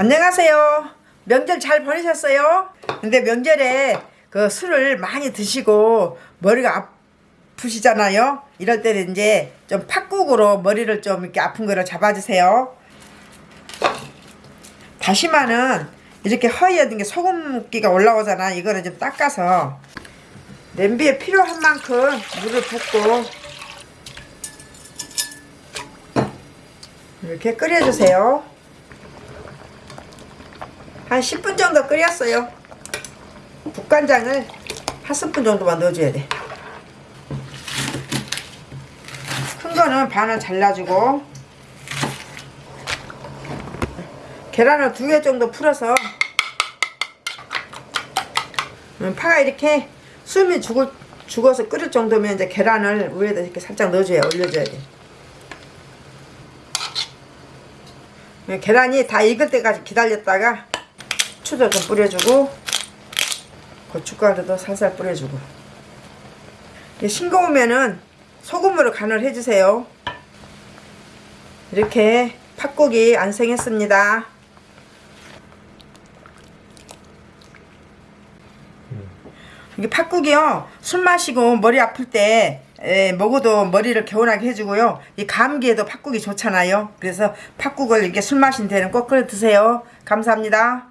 안녕하세요. 명절 잘 보내셨어요? 근데 명절에 그 술을 많이 드시고 머리가 아프시잖아요. 이럴 때는 이제 좀 팥국으로 머리를 좀 이렇게 아픈 거를 잡아주세요. 다시마는 이렇게 허이어진 게 소금기가 올라오잖아. 이거는 좀 닦아서 냄비에 필요한 만큼 물을 붓고 이렇게 끓여주세요. 한 10분 정도 끓였어요. 국간장을 한 스푼 정도만 넣어줘야 돼. 큰 거는 반을 잘라주고 계란을 두 개 정도 풀어서 음, 파가 이렇게 숨이 죽을, 죽어서 끓을 정도면 이제 계란을 위에다 이렇게 살짝 넣어줘야 올려줘야 돼. 음, 계란이 다 익을 때까지 기다렸다가 후추도 좀 뿌려주고 고춧가루도 살살 뿌려주고. 싱거우면은 소금으로 간을 해주세요. 이렇게 팥국이 완성했습니다. 이게 팥국이요. 술 마시고 머리 아플 때 에, 먹어도 머리를 개운하게 해주고요. 이 감기에도 팥국이 좋잖아요. 그래서 팥국을 이렇게 술 마신 데는 꼭 끓여 드세요. 감사합니다